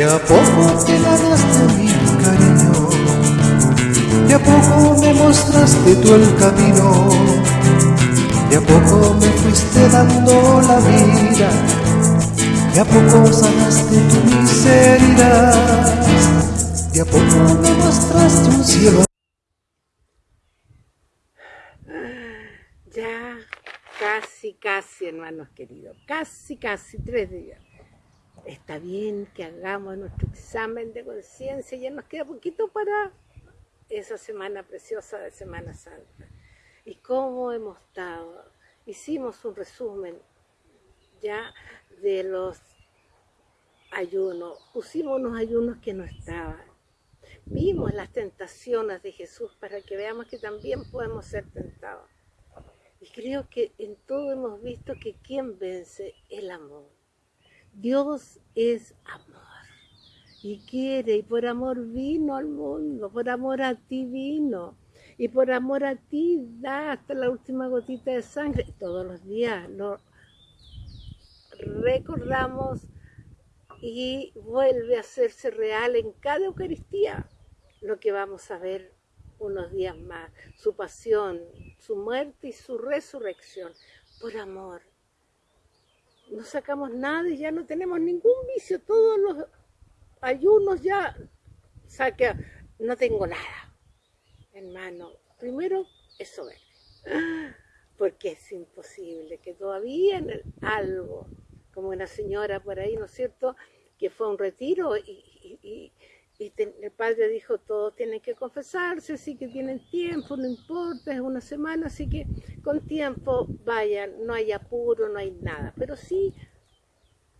De a poco te ganaste mi cariño, de a poco me mostraste tú el camino, de a poco me fuiste dando la vida, de a poco sanaste tu miseria, de a poco me mostraste un cielo. Ya casi, casi, hermanos queridos, casi, casi tres días está bien que hagamos nuestro examen de conciencia, ya nos queda poquito para esa semana preciosa de Semana Santa. ¿Y cómo hemos estado? Hicimos un resumen ya de los ayunos, pusimos unos ayunos que no estaban. Vimos las tentaciones de Jesús para que veamos que también podemos ser tentados. Y creo que en todo hemos visto que quien vence el amor. Dios es amor y quiere, y por amor vino al mundo, por amor a ti vino, y por amor a ti da hasta la última gotita de sangre. Todos los días lo recordamos y vuelve a hacerse real en cada Eucaristía lo que vamos a ver unos días más, su pasión, su muerte y su resurrección, por amor no sacamos nada y ya no tenemos ningún vicio, todos los ayunos ya saca, no tengo nada, hermano. Primero, eso es, porque es imposible que todavía en algo, como una señora por ahí, ¿no es cierto?, que fue un retiro y el padre dijo, todos tienen que confesarse, así que tienen tiempo, no importa, es una semana, así que con tiempo vayan, no hay apuro, no hay nada. Pero sí,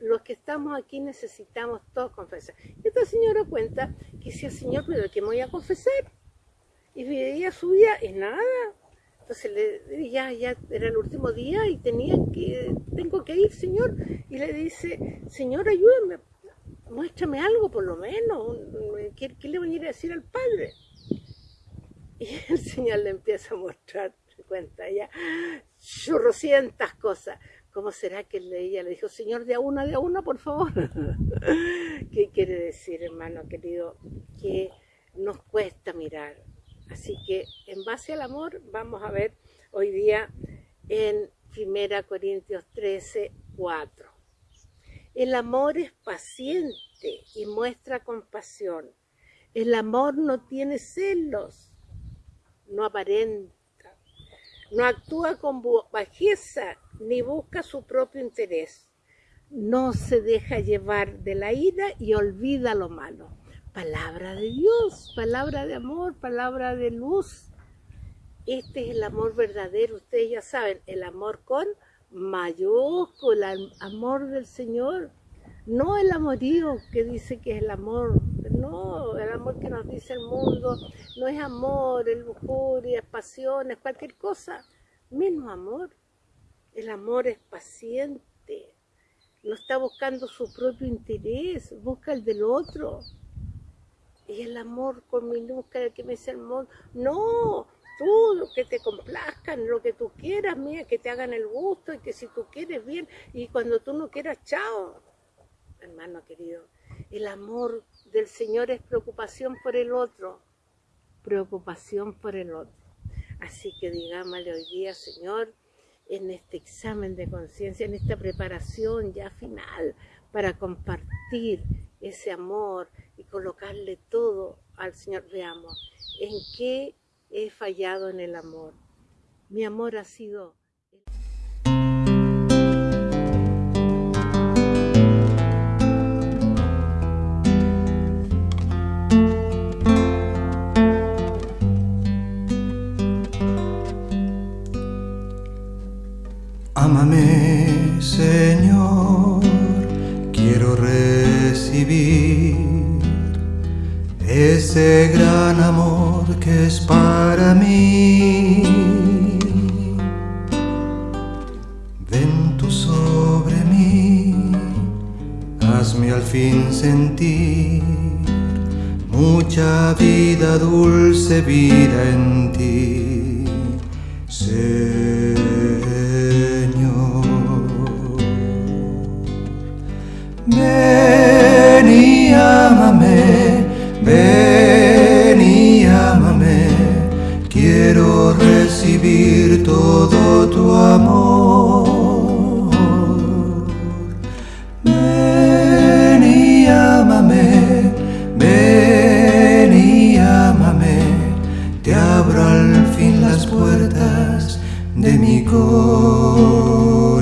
los que estamos aquí necesitamos todos confesar. Esta señora cuenta que el Señor, pero que me voy a confesar. Y veía su día y nada. Entonces le, ya, ya era el último día y tenía que, tengo que ir, Señor. Y le dice, Señor, ayúdame muéstrame algo por lo menos, ¿qué, le voy a ir a decir al padre? Y el Señor le empieza a mostrar, cuenta ya, chorrocientas cosas. ¿Cómo será que ella le dijo, Señor, de a una, de a una, por favor? ¿Qué quiere decir, hermano querido? Que nos cuesta mirar. Así que en base al amor vamos a ver hoy día en 1 Corintios 13, 4. El amor es paciente y muestra compasión. El amor no tiene celos, no aparenta, no actúa con bajeza ni busca su propio interés. No se deja llevar de la ira y olvida lo malo. Palabra de Dios, palabra de amor, palabra de luz. Este es el amor verdadero, ustedes ya saben, el amor con mayúscula, el amor del Señor, no el amorío que dice que es el amor, no, el amor que nos dice el mundo, no es amor, es lujuria, es pasión, es cualquier cosa, menos amor. El amor es paciente, no está buscando su propio interés, busca el del otro. Y el amor con minúscula que me dice el mundo, no, que te complazcan, lo que tú quieras, mía, que te hagan el gusto y que si tú quieres bien y cuando tú no quieras, chao. Hermano querido, el amor del Señor es preocupación por el otro, preocupación por el otro. Así que digámosle hoy día, Señor, en este examen de conciencia, en esta preparación ya final para compartir ese amor y colocarle todo al Señor. Veamos, ¿en qué he fallado en el amor. Mi amor ha sido... Ámame, Señor, quiero recibir ese gran amor que es para mí. Ven tú sobre mí, hazme al fin sentir mucha vida, dulce vida en ti. de mi corazón.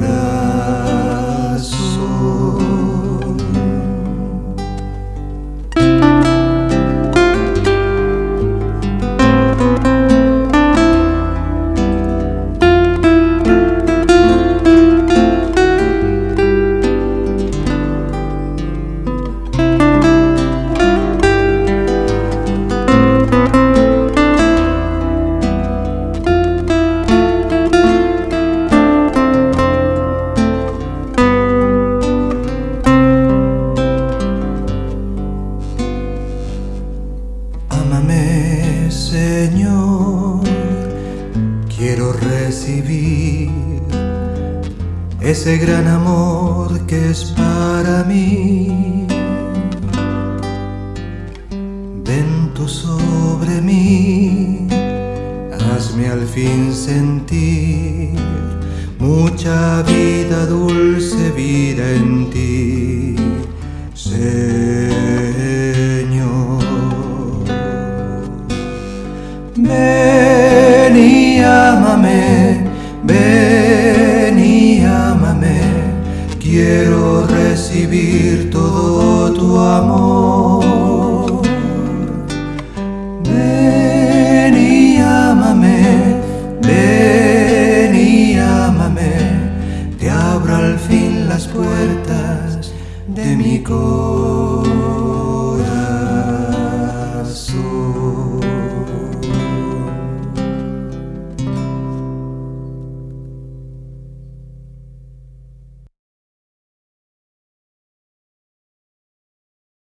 Ese gran amor que es para mí. Ven tú sobre mí, hazme al fin sentir mucha vida, dulce vida en ti, de mi corazón.